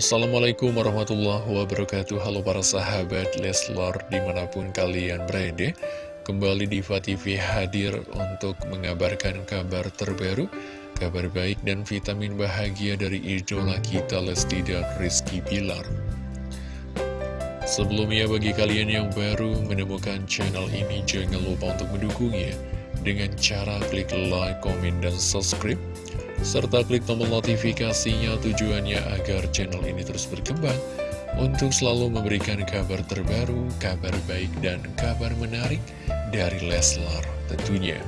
Assalamualaikum warahmatullahi wabarakatuh. Halo para sahabat Leslar di mana pun kalian berada Kembali di TV hadir untuk mengabarkan kabar terbaru Kabar baik dan vitamin bahagia dari idola kita Lesti dan Rizky Pilar Sebelumnya bagi kalian yang baru menemukan channel ini Jangan lupa untuk mendukungnya Dengan cara klik like, komen, dan subscribe serta klik tombol notifikasinya tujuannya agar channel ini terus berkembang untuk selalu memberikan kabar terbaru, kabar baik, dan kabar menarik dari Leslar tentunya.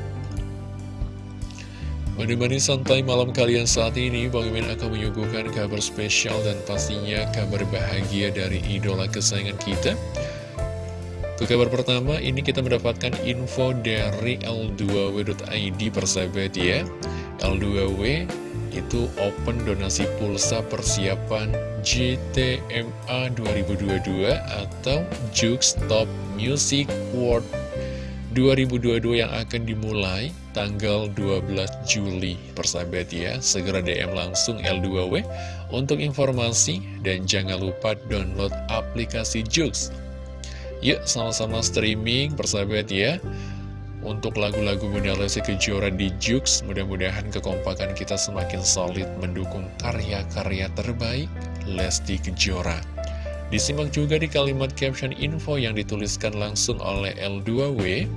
Menemani santai malam kalian saat ini, Bang Imin akan menyuguhkan kabar spesial dan pastinya kabar bahagia dari idola kesayangan kita. Untuk kabar pertama, ini kita mendapatkan info dari L2W.id persahabat ya. L2W itu open donasi pulsa persiapan GTMA 2022 atau Jux Top Music World 2022 yang akan dimulai tanggal 12 Juli. Persahabat ya segera DM langsung L2W untuk informasi dan jangan lupa download aplikasi Jux yuk sama-sama streaming persahabat ya untuk lagu-lagu Bunda Lesti Kejora di Jux. Mudah-mudahan kekompakan kita semakin solid mendukung karya-karya terbaik Lesti Kejora. Disimak juga di kalimat caption info yang dituliskan langsung oleh L2W.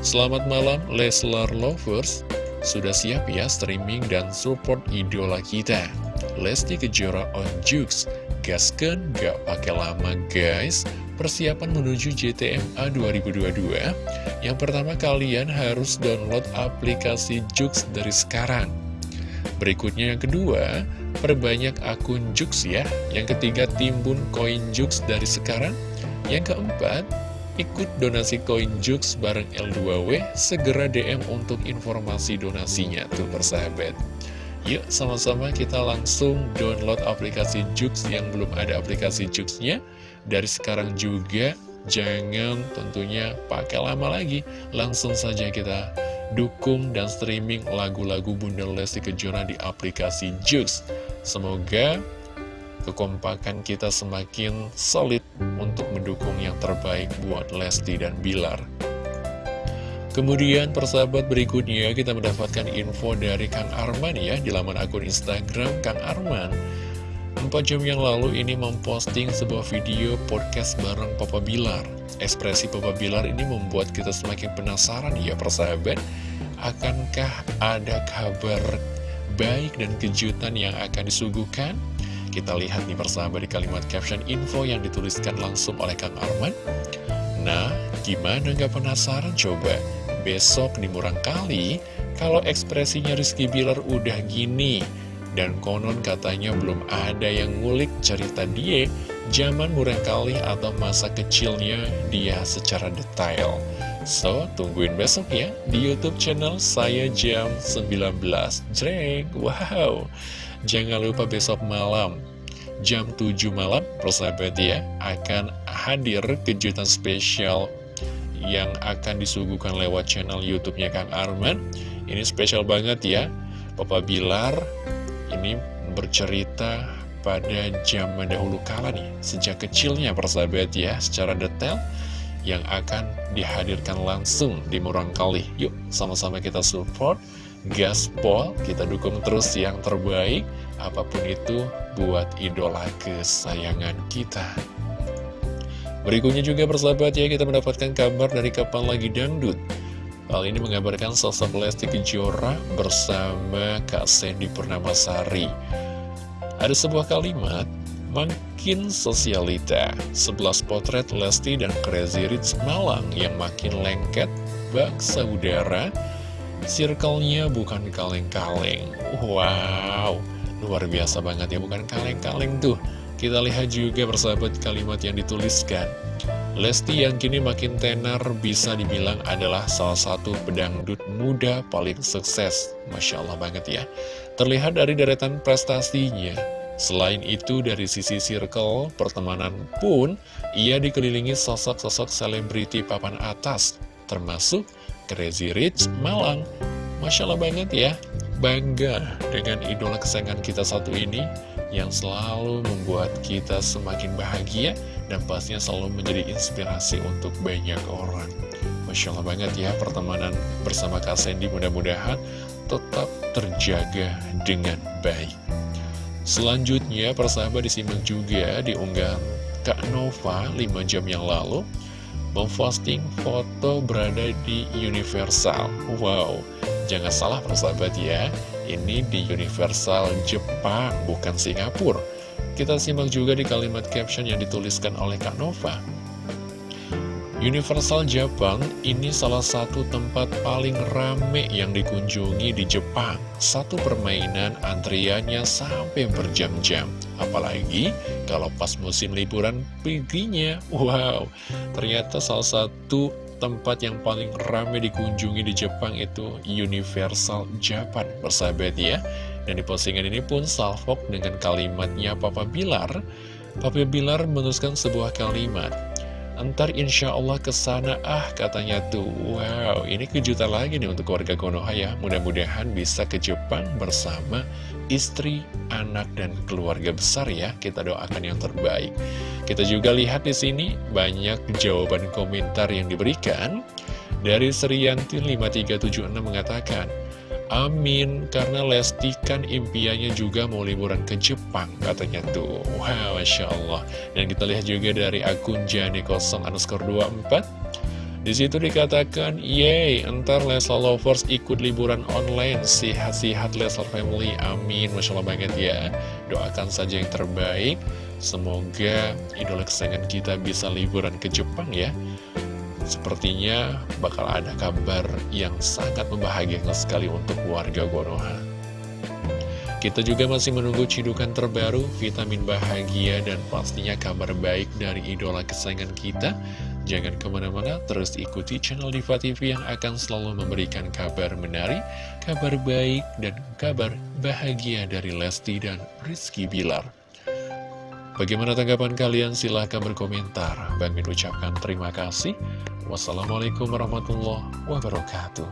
Selamat malam Leslar Lovers, sudah siap ya streaming dan support idola kita. Lesti Kejora on Jux, gaskan gak pakai lama guys persiapan menuju JTMA 2022 Yang pertama kalian harus download aplikasi Jux dari sekarang. Berikutnya yang kedua, perbanyak akun Jux ya. Yang ketiga, timbun koin Jux dari sekarang. Yang keempat, ikut donasi koin Jux bareng L2W Segera DM untuk informasi donasinya tuh persahabat. Yuk sama-sama kita langsung download aplikasi Jux yang belum ada aplikasi Juxnya. Dari sekarang juga jangan tentunya pakai lama lagi. Langsung saja kita dukung dan streaming lagu-lagu Bunda Lesti Kejora di aplikasi Jux. Semoga kekompakan kita semakin solid untuk mendukung yang terbaik buat Lesti dan Bilar. Kemudian persahabat berikutnya kita mendapatkan info dari Kang Arman ya di laman akun Instagram Kang Arman 4 jam yang lalu ini memposting sebuah video podcast bareng Papa Bilar Ekspresi Papa Bilar ini membuat kita semakin penasaran ya persahabat Akankah ada kabar baik dan kejutan yang akan disuguhkan? Kita lihat nih persahabat di kalimat caption info yang dituliskan langsung oleh Kang Arman Nah, gimana nggak penasaran coba? Besok di Murang Kali, kalau ekspresinya Rizky Bilar udah gini dan konon katanya belum ada yang ngulik cerita dia zaman murah kali atau masa kecilnya dia secara detail. So, tungguin besok ya di Youtube channel saya jam 19. Jreng, wow. Jangan lupa besok malam jam 7 malam, persahabat ya, akan hadir kejutan spesial yang akan disuguhkan lewat channel YouTube-nya Kang Arman. Ini spesial banget ya. Papa Bilar ini bercerita pada zaman dahulu kala nih, sejak kecilnya persahabat ya, secara detail yang akan dihadirkan langsung di Murang Kali. Yuk, sama-sama kita support, gaspol, kita dukung terus yang terbaik, apa pun itu buat idola kesayangan kita. Berikutnya juga persahabat ya, kita mendapatkan kabar dari Kapan Lagi Dangdut. Hal ini mengabarkan sosok Lesti Kejora bersama Kak Sandy Purnamasari. Ada sebuah kalimat, makin sosialita, 11 potret Lesti dan Crazy Rich Malang yang makin lengket, bak saudara, circle-nya bukan kaleng-kaleng. Wow, luar biasa banget ya, bukan kaleng-kaleng tuh. Kita lihat juga persahabat kalimat yang dituliskan. Lesti yang kini makin tenar bisa dibilang adalah salah satu pedangdut muda paling sukses. Masya Allah banget ya. Terlihat dari deretan prestasinya. Selain itu dari sisi circle pertemanan pun, ia dikelilingi sosok-sosok selebriti papan atas, termasuk Crazy Rich Malang. Masya Allah banget ya. Bangga dengan idola kesayangan kita satu ini, yang selalu membuat kita semakin bahagia dan pastinya selalu menjadi inspirasi untuk banyak orang. Masya Allah banget ya pertemanan bersama Kak Sandy mudah-mudahan tetap terjaga dengan baik. Selanjutnya persahabat disimak juga di unggahan Kak Nova 5 jam yang lalu memposting foto berada di Universal. Wow, jangan salah persahabat ya, ini di Universal Jepang, bukan Singapura. Kita simak juga di kalimat caption yang dituliskan oleh Kak Nova. Universal Jepang ini salah satu tempat paling rame yang dikunjungi di Jepang. Satu permainan antriannya sampai berjam-jam. Apalagi kalau pas musim liburan perginya. Wow, ternyata salah satu tempat yang paling ramai dikunjungi di Jepang itu Universal Japan, bersahabat ya. Dan di postingan ini pun salvok dengan kalimatnya Papa Bilar. Papa Bilar menuliskan sebuah kalimat. Ntar insya Allah ke sana ah katanya tuh Wow ini kejutan lagi nih untuk keluarga Konoha ya. Mudah-mudahan bisa ke Jepang bersama istri, anak, dan keluarga besar ya. Kita doakan yang terbaik. Kita juga lihat di sini banyak jawaban komentar yang diberikan Dari Serianti 5376 mengatakan Amin, karena Lesti kan impiannya juga mau liburan ke Jepang, katanya tuh. Wow, Masya Allah. Dan kita lihat juga dari akun Jani 0 underscore 24. Di situ dikatakan, Yeay, entar Leslar Lovers ikut liburan online, sihat-sihat Leslar Family, amin, Masya Allah banget ya. Doakan saja yang terbaik, semoga idola kesayangan kita bisa liburan ke Jepang ya. Sepertinya bakal ada kabar yang sangat membahagiakan sekali untuk warga Konoha. Kita juga masih menunggu cidukan terbaru, vitamin bahagia, dan pastinya kabar baik dari idola kesayangan kita. Jangan ke mana-mana, terus ikuti channel Diva TV yang akan selalu memberikan kabar menarik, kabar baik, dan kabar bahagia dari Lesti dan Rizky Bilar. Bagaimana tanggapan kalian? Silahkan berkomentar. Bang Min ucapkan terima kasih. Wassalamualaikum warahmatullahi wabarakatuh.